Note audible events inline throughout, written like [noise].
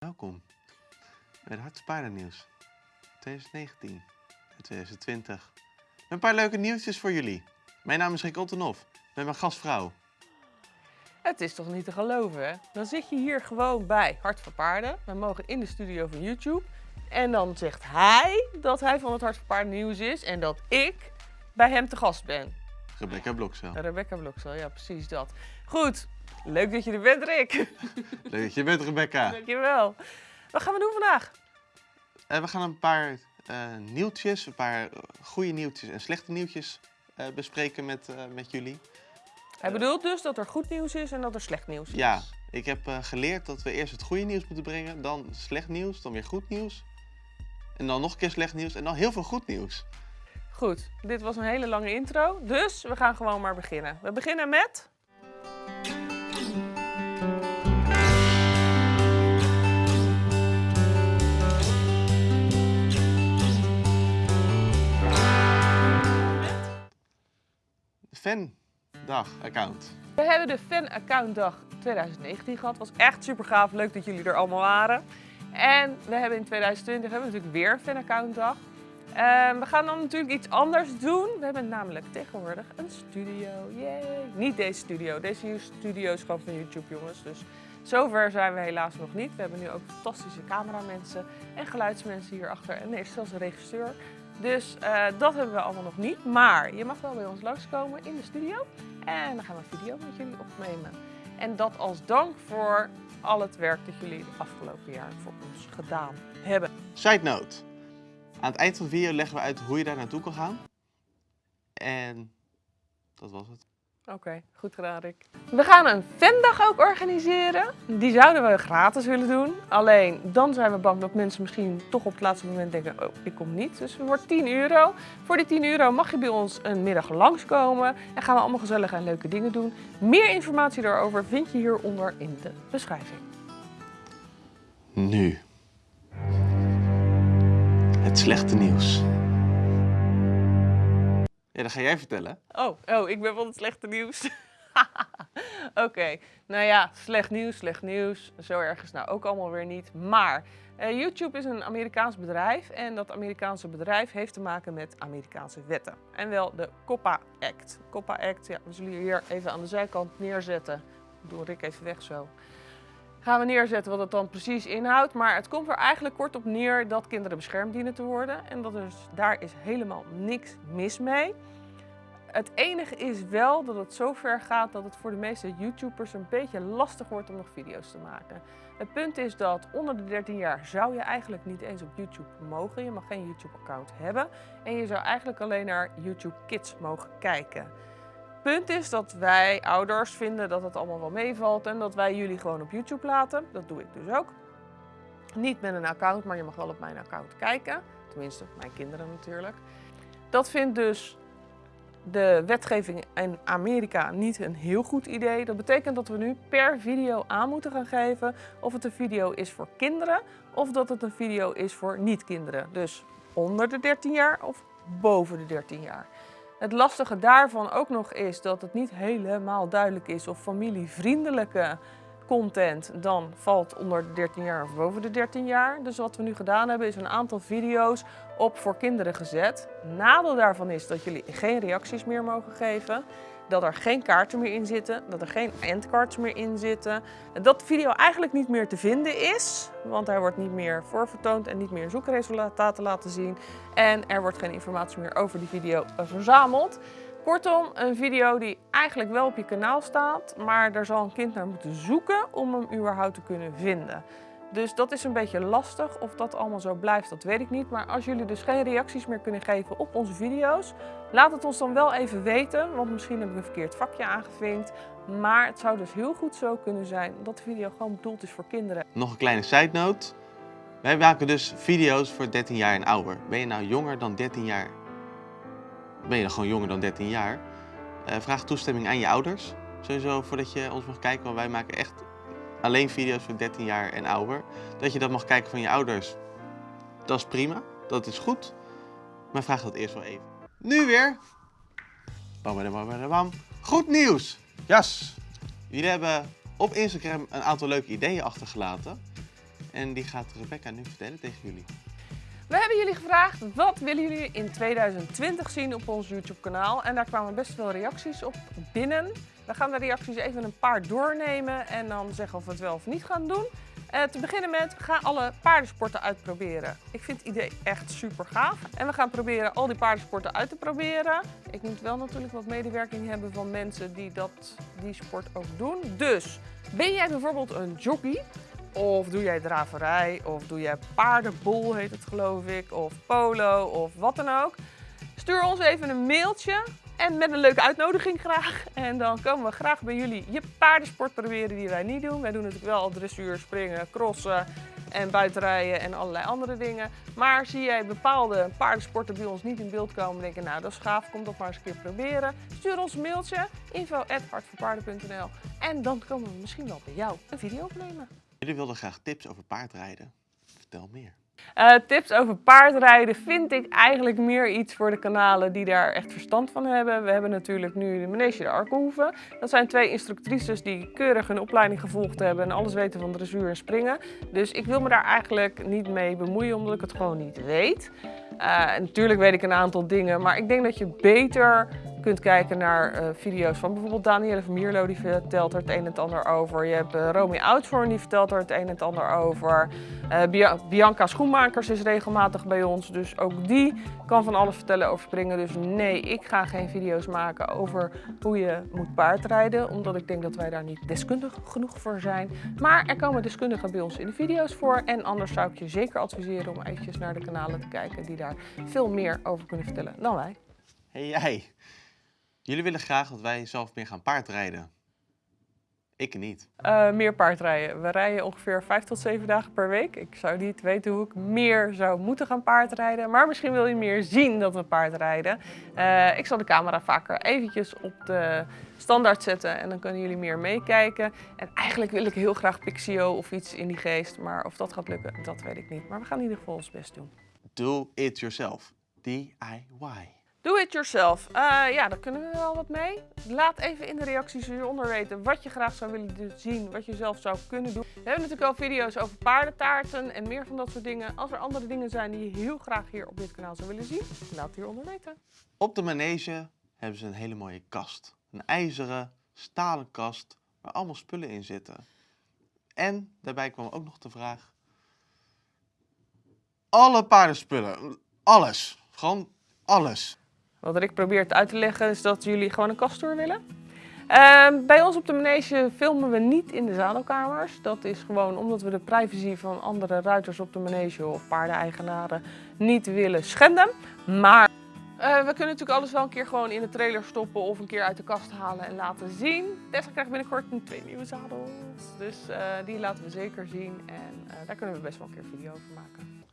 Welkom bij het Hartse Paardennieuws 2019 en 2020. Met een paar leuke nieuwtjes voor jullie. Mijn naam is Rick Ottenhoff, met mijn gastvrouw. Het is toch niet te geloven, hè? Dan zit je hier gewoon bij Hart voor Paarden. We mogen in de studio van YouTube. En dan zegt hij dat hij van het Hart voor Paarden nieuws is en dat ik bij hem te gast ben. Rebecca Blokzel. Rebecca Bloksel, ja precies dat. Goed, leuk dat je er bent Rick. [laughs] Leuk dat je bent, Rebecca. Dankjewel. Wat gaan we doen vandaag? Eh, we gaan een paar eh, nieuwtjes, een paar eh, goede nieuwtjes en slechte nieuwtjes bespreken met, met jullie. Hij bedoelt dus dat er goed nieuws is en dat er slecht nieuws is. Ja, ik heb geleerd dat we eerst het goede nieuws moeten brengen, dan slecht nieuws, dan weer goed nieuws. En dan nog een keer slecht nieuws en dan heel veel goed nieuws. Goed, dit was een hele lange intro, dus we gaan gewoon maar beginnen. We beginnen met... Fan-dag-account. We hebben de fan-accountdag 2019 gehad. Was echt super gaaf. Leuk dat jullie er allemaal waren. En we hebben in 2020 hebben we natuurlijk weer een fan-accountdag. Ehm, we gaan dan natuurlijk iets anders doen. We hebben namelijk tegenwoordig een studio. Yay! Niet deze studio. Deze studio is gewoon van YouTube, jongens. Dus zover zijn we helaas nog niet. We hebben nu ook fantastische cameramensen en geluidsmensen hierachter. En is zelfs een regisseur. Dus eh, dat hebben we allemaal nog niet. Maar je mag wel bij ons langskomen in de studio. En dan gaan we een video met jullie opnemen. En dat als dank voor al het werk dat jullie de afgelopen jaar voor ons gedaan hebben. Side note. Aan het eind van de video leggen we uit hoe je daar naartoe kan gaan. En dat was het. Oké, goed gedaan Rick. We gaan een fandag ook organiseren. Die zouden we gratis willen doen. Alleen dan zijn we bang dat mensen misschien toch op het laatste moment denken, oh ik kom niet. Dus het wordt 10 euro. Voor die 10 euro mag je bij ons een middag langskomen. En gaan we allemaal gezellige en leuke dingen doen. Meer informatie daarover vind je hieronder in de beschrijving. Nu. Het slechte nieuws. Dat ga jij vertellen. Oh, oh, ik ben van het slechte nieuws. [laughs] Oké, nou ja, slecht nieuws, slecht nieuws. Zo erg is nou ook allemaal weer niet. Maar eh, YouTube is een Amerikaans bedrijf en dat Amerikaanse bedrijf heeft te maken met Amerikaanse wetten. En wel de COPPA Act. COPPA Act, ja, we zullen hier even aan de zijkant neerzetten. Doe Rick even weg zo. Gaan we neerzetten wat het dan precies inhoudt. Maar het komt er eigenlijk kort op neer dat kinderen beschermd dienen te worden. En dat is, daar is helemaal niks mis mee. Het enige is wel dat het zo ver gaat dat het voor de meeste YouTubers een beetje lastig wordt om nog video's te maken. Het punt is dat onder de 13 jaar zou je eigenlijk niet eens op YouTube mogen. Je mag geen YouTube-account hebben. En je zou eigenlijk alleen naar YouTube Kids mogen kijken. Punt is dat wij ouders vinden dat het allemaal wel meevalt en dat wij jullie gewoon op YouTube laten. Dat doe ik dus ook. Niet met een account, maar je mag wel op mijn account kijken. Tenminste, mijn kinderen natuurlijk. Dat vindt dus de wetgeving in Amerika niet een heel goed idee. Dat betekent dat we nu per video aan moeten gaan geven of het een video is voor kinderen of dat het een video is voor niet-kinderen. Dus onder de 13 jaar of boven de 13 jaar. Het lastige daarvan ook nog is dat het niet helemaal duidelijk is of familievriendelijke content dan valt onder de 13 jaar of boven de 13 jaar. Dus wat we nu gedaan hebben is een aantal video's op voor kinderen gezet. Nadeel daarvan is dat jullie geen reacties meer mogen geven. Dat er geen kaarten meer in zitten, dat er geen endcards meer in zitten. Dat de video eigenlijk niet meer te vinden is, want hij wordt niet meer voorvertoond en niet meer zoekresultaten laten zien. En er wordt geen informatie meer over die video verzameld. Kortom, een video die eigenlijk wel op je kanaal staat, maar daar zal een kind naar moeten zoeken om hem überhaupt te kunnen vinden. Dus dat is een beetje lastig. Of dat allemaal zo blijft, dat weet ik niet. Maar als jullie dus geen reacties meer kunnen geven op onze video's, laat het ons dan wel even weten. Want misschien heb ik een verkeerd vakje aangevinkt. Maar het zou dus heel goed zo kunnen zijn dat de video gewoon bedoeld is voor kinderen. Nog een kleine side note. Wij maken dus video's voor 13 jaar en ouder. Ben je nou jonger dan 13 jaar? Ben je dan gewoon jonger dan 13 jaar? Eh, vraag toestemming aan je ouders. Sowieso voordat je ons mag kijken, want wij maken echt alleen video's voor 13 jaar en ouder. Dat je dat mag kijken van je ouders, dat is prima. Dat is goed. Maar vraag dat eerst wel even. Nu weer. Bam, bam, bam, bam, bam. Goed nieuws. Jas. Jullie hebben op Instagram een aantal leuke ideeën achtergelaten. En die gaat Rebecca nu vertellen tegen jullie. We hebben jullie gevraagd, wat willen jullie in 2020 zien op ons YouTube kanaal? En daar kwamen best veel reacties op binnen. We gaan de reacties even een paar doornemen en dan zeggen of we het wel of niet gaan doen. Uh, te beginnen met, gaan alle paardensporten uitproberen. Ik vind het idee echt super gaaf. En we gaan proberen al die paardensporten uit te proberen. Ik moet wel natuurlijk wat medewerking hebben van mensen die dat, die sport ook doen. Dus, ben jij bijvoorbeeld een jockey? Of doe jij draverij? Of doe jij paardenbol, heet het geloof ik? Of polo, of wat dan ook. Stuur ons even een mailtje en met een leuke uitnodiging graag. En dan komen we graag bij jullie je paardensport proberen die wij niet doen. Wij doen natuurlijk wel dressuur, springen, crossen en buitenrijden en allerlei andere dingen. Maar zie jij bepaalde paardensporten bij ons niet in beeld komen denken, nou dat is gaaf, kom dat maar eens een keer proberen. Stuur ons een mailtje, info.hartvoorpaarden.nl en dan komen we misschien wel bij jou een video opnemen. Jullie wilden graag tips over paardrijden. Vertel meer. Uh, tips over paardrijden vind ik eigenlijk meer iets voor de kanalen die daar echt verstand van hebben. We hebben natuurlijk nu de Manege de Arkenhoeven. Dat zijn twee instructrices die keurig hun opleiding gevolgd hebben en alles weten van dressuur en springen. Dus ik wil me daar eigenlijk niet mee bemoeien omdat ik het gewoon niet weet. Uh, natuurlijk weet ik een aantal dingen, maar ik denk dat je beter kunt kijken naar uh, video's van bijvoorbeeld Danielle Mierlo, die vertelt er het een en het ander over. Je hebt uh, Romy die vertelt er het een en het ander over. Uh, Bianca Schoenmakers is regelmatig bij ons, dus ook die kan van alles vertellen over springen. Dus nee, ik ga geen video's maken over hoe je moet paardrijden, omdat ik denk dat wij daar niet deskundig genoeg voor zijn. Maar er komen deskundigen bij ons in de video's voor en anders zou ik je zeker adviseren om eventjes naar de kanalen te kijken die daar veel meer over kunnen vertellen dan wij. Hey jij, Jullie willen graag dat wij zelf meer gaan paardrijden. Ik niet. Uh, meer paardrijden. We rijden ongeveer 5 tot 7 dagen per week. Ik zou niet weten hoe ik meer zou moeten gaan paardrijden. Maar misschien wil je meer zien dat we paardrijden. Uh, ik zal de camera vaker eventjes op de standaard zetten en dan kunnen jullie meer meekijken. En eigenlijk wil ik heel graag Pixio of iets in die geest. Maar of dat gaat lukken, dat weet ik niet. Maar we gaan in ieder geval ons best doen. Do it yourself. DIY. Do it yourself. Uh, ja, daar kunnen we wel wat mee. Laat even in de reacties hieronder weten wat je graag zou willen zien, wat je zelf zou kunnen doen. We hebben natuurlijk al video's over paardentaarten en meer van dat soort dingen. Als er andere dingen zijn die je heel graag hier op dit kanaal zou willen zien, laat het hieronder weten. Op de manege hebben ze een hele mooie kast. Een ijzeren, stalen kast waar allemaal spullen in zitten. En daarbij kwam ook nog de vraag... Alle paardenspullen, alles, gewoon alles. Wat Rick probeert uit te leggen is dat jullie gewoon een kasttour willen. Uh, bij ons op de manege filmen we niet in de zadelkamers. Dat is gewoon omdat we de privacy van andere ruiters op de manege of paardeneigenaren niet willen schenden. Maar uh, we kunnen natuurlijk alles wel een keer gewoon in de trailer stoppen of een keer uit de kast halen en laten zien. Tessa krijgt binnenkort een twee nieuwe zadels. Dus uh, die laten we zeker zien en uh, daar kunnen we best wel een keer een video over maken.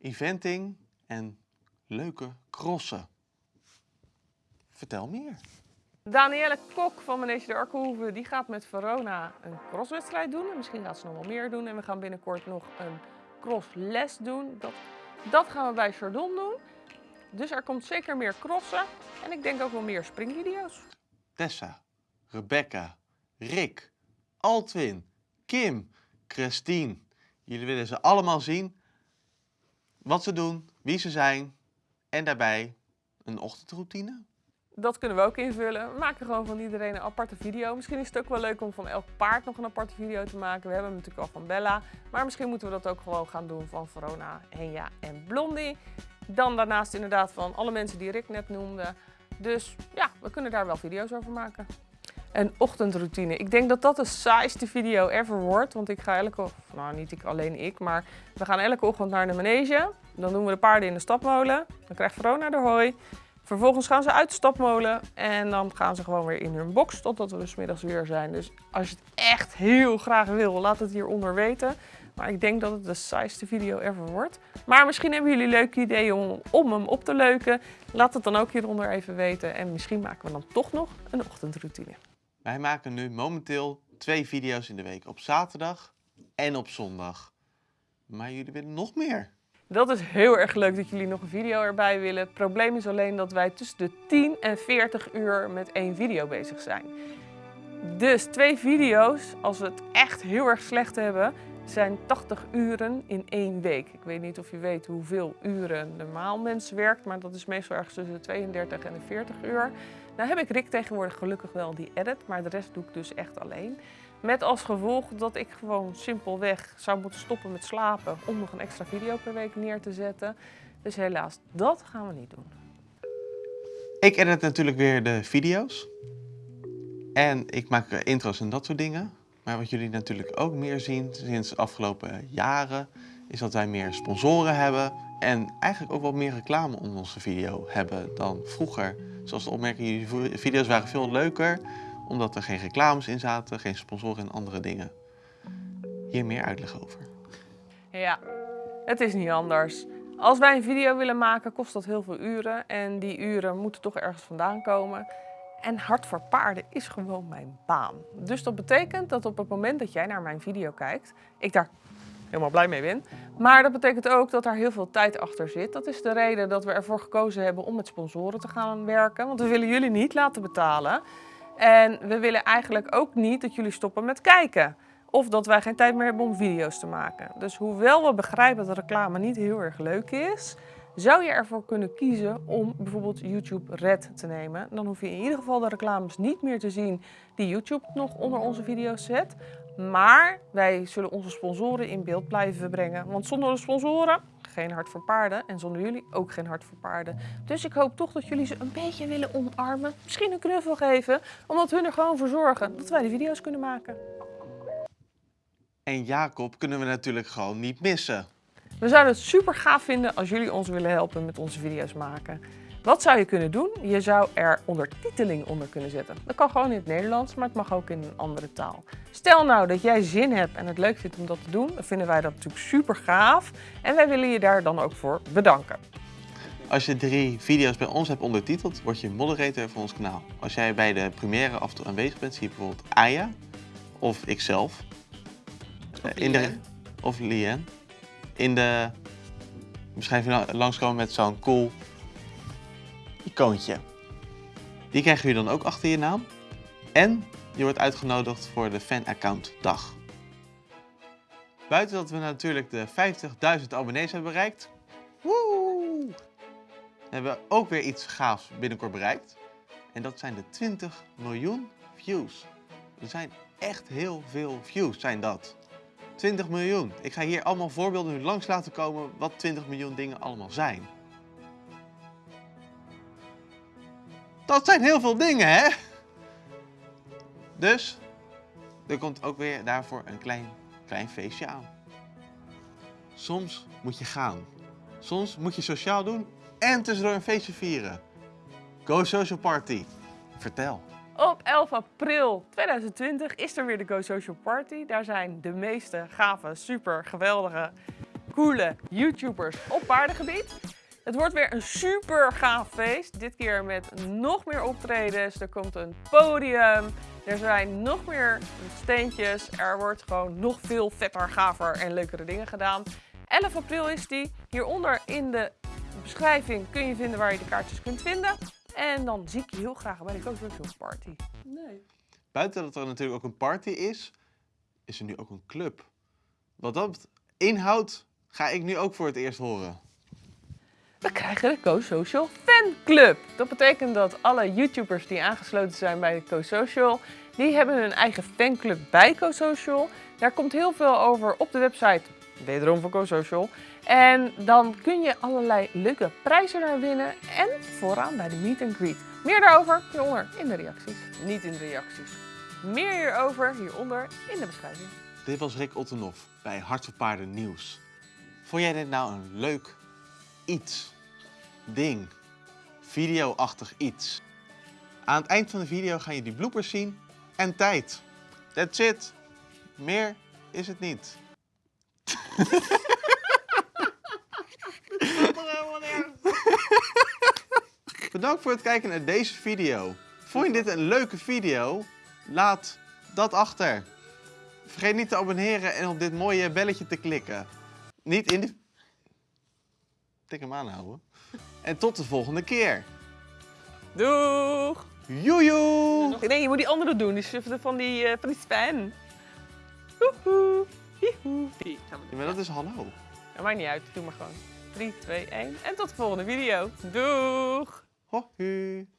Eventing en leuke crossen. Vertel meer. Danielle Kok van Manege de Arkenhoeve die gaat met Verona een crosswedstrijd doen. En misschien gaat ze nog wel meer doen. En we gaan binnenkort nog een crossles doen. Dat, dat gaan we bij Chardon doen. Dus er komt zeker meer crossen. En ik denk ook wel meer springvideo's. Tessa, Rebecca, Rick, Altwin, Kim, Christine. Jullie willen ze allemaal zien. Wat ze doen, wie ze zijn, en daarbij een ochtendroutine? Dat kunnen we ook invullen. We maken gewoon van iedereen een aparte video. Misschien is het ook wel leuk om van elk paard nog een aparte video te maken. We hebben hem natuurlijk al van Bella. Maar misschien moeten we dat ook gewoon gaan doen van Verona, Henja en Blondie. Dan daarnaast inderdaad van alle mensen die Rick net noemde. Dus ja, we kunnen daar wel video's over maken. Een ochtendroutine. Ik denk dat dat de saaiste video ever wordt. Want ik ga elke, nou niet ik, alleen ik, maar we gaan elke ochtend naar de manege. Dan doen we de paarden in de stapmolen. Dan krijgt Verona de hooi. Vervolgens gaan ze uit de stapmolen en dan gaan ze gewoon weer in hun box totdat we dus middags weer zijn. Dus als je het echt heel graag wil, laat het hieronder weten. Maar ik denk dat het de saaiste video ever wordt. Maar misschien hebben jullie leuke ideeën om, om hem op te leuken. Laat het dan ook hieronder even weten. En misschien maken we dan toch nog een ochtendroutine. Wij maken nu momenteel twee video's in de week. Op zaterdag en op zondag. Maar jullie willen nog meer. Dat is heel erg leuk dat jullie nog een video erbij willen. Het probleem is alleen dat wij tussen de 10 en 40 uur met één video bezig zijn. Dus twee video's, als we het echt heel erg slecht hebben, zijn 80 uren in één week. Ik weet niet of je weet hoeveel uren normaal mens werkt, maar dat is meestal ergens tussen de 32 en de 40 uur. Nou heb ik Rick tegenwoordig gelukkig wel die edit, maar de rest doe ik dus echt alleen. Met als gevolg dat ik gewoon simpelweg zou moeten stoppen met slapen om nog een extra video per week neer te zetten. Dus helaas, dat gaan we niet doen. Ik edit natuurlijk weer de video's. En ik maak intro's en dat soort dingen. Maar wat jullie natuurlijk ook meer zien sinds de afgelopen jaren, is dat wij meer sponsoren hebben. En eigenlijk ook wat meer reclame onder onze video hebben dan vroeger. Zoals de opmerking, jullie video's waren veel leuker, omdat er geen reclames in zaten, geen sponsoren en andere dingen. Hier meer uitleg over. Ja, het is niet anders. Als wij een video willen maken, kost dat heel veel uren. En die uren moeten toch ergens vandaan komen. En Hart voor Paarden is gewoon mijn baan. Dus dat betekent dat op het moment dat jij naar mijn video kijkt, ik daar helemaal blij mee ben. Maar dat betekent ook dat daar heel veel tijd achter zit. Dat is de reden dat we ervoor gekozen hebben om met sponsoren te gaan werken. Want we willen jullie niet laten betalen. En we willen eigenlijk ook niet dat jullie stoppen met kijken. Of dat wij geen tijd meer hebben om video's te maken. Dus hoewel we begrijpen dat reclame niet heel erg leuk is, zou je ervoor kunnen kiezen om bijvoorbeeld YouTube Red te nemen. Dan hoef je in ieder geval de reclames niet meer te zien die YouTube nog onder onze video's zet. Maar wij zullen onze sponsoren in beeld blijven brengen. Want zonder de sponsoren geen hart voor paarden. En zonder jullie ook geen hart voor paarden. Dus ik hoop toch dat jullie ze een beetje willen omarmen. Misschien een knuffel geven. Omdat hun er gewoon voor zorgen dat wij de video's kunnen maken. En Jacob kunnen we natuurlijk gewoon niet missen. We zouden het super gaaf vinden als jullie ons willen helpen met onze video's maken. Wat zou je kunnen doen? Je zou er ondertiteling onder kunnen zetten. Dat kan gewoon in het Nederlands, maar het mag ook in een andere taal. Stel nou dat jij zin hebt en het leuk vindt om dat te doen, dan vinden wij dat natuurlijk super gaaf. En wij willen je daar dan ook voor bedanken. Als je drie video's bij ons hebt ondertiteld, word je moderator van ons kanaal. Als jij bij de première af en toe aanwezig bent, zie je bijvoorbeeld Aya of ikzelf. Of in de, Lien. of Lien. In de beschrijving langskomen met zo'n cool icoontje. Die krijgen jullie dan ook achter je naam. En je wordt uitgenodigd voor de fan-account dag. Buiten dat we natuurlijk de 50.000 abonnees hebben bereikt. Hebben we ook weer iets gaafs binnenkort bereikt. En dat zijn de 20 miljoen views. Er zijn echt heel veel views, zijn dat. 20 miljoen. Ik ga hier allemaal voorbeelden langs laten komen wat 20 miljoen dingen allemaal zijn. Dat zijn heel veel dingen, hè? Dus, er komt ook weer daarvoor een klein, klein feestje aan. Soms moet je gaan. Soms moet je sociaal doen en tussendoor een feestje vieren. Go Social Party. Vertel. Op 11 april 2020 is er weer de Go Social Party. Daar zijn de meeste gave, super geweldige, coole YouTubers op paardengebied. Het wordt weer een super gaaf feest. Dit keer met nog meer optredens. Er komt een podium. Er zijn nog meer steentjes. Er wordt gewoon nog veel vetter, gaver en leukere dingen gedaan. 11 april is die. Hieronder in de beschrijving kun je vinden waar je de kaartjes kunt vinden. En dan zie ik je heel graag bij de Social Party. Nee. Buiten dat er natuurlijk ook een party is, is er nu ook een club. Wat dat inhoudt, ga ik nu ook voor het eerst horen. We krijgen de Co-Social Fanclub. Dat betekent dat alle YouTubers die aangesloten zijn bij Co-Social, die hebben hun eigen fanclub bij Co-Social. Daar komt heel veel over op de website, wederom van Co-Social. En dan kun je allerlei leuke prijzen daar winnen en vooraan bij de meet and greet. Meer daarover hieronder in de reacties. Niet in de reacties. Meer hierover hieronder in de beschrijving. Dit was Rick Ottenhoff bij Hart voor Paarden Nieuws. Vond jij dit nou een leuk iets, ding, video-achtig iets? Aan het eind van de video ga je die bloopers zien en tijd. That's it. Meer is het niet. Bedankt voor het kijken naar deze video. Vond je dit een leuke video? Laat dat achter. Vergeet niet te abonneren en op dit mooie belletje te klikken. Niet in de... Tik hem aanhouden. En tot de volgende keer. Doeg! Joejoe! Nee, je moet die andere doen. Die van die, eh, van die span. Woehoe. Hihoe. Die gaan we Ja, doen. maar dat is hallo. Ja, maakt niet uit, doe maar gewoon. 3, 2, 1 en tot de volgende video. Doeg! Hoi.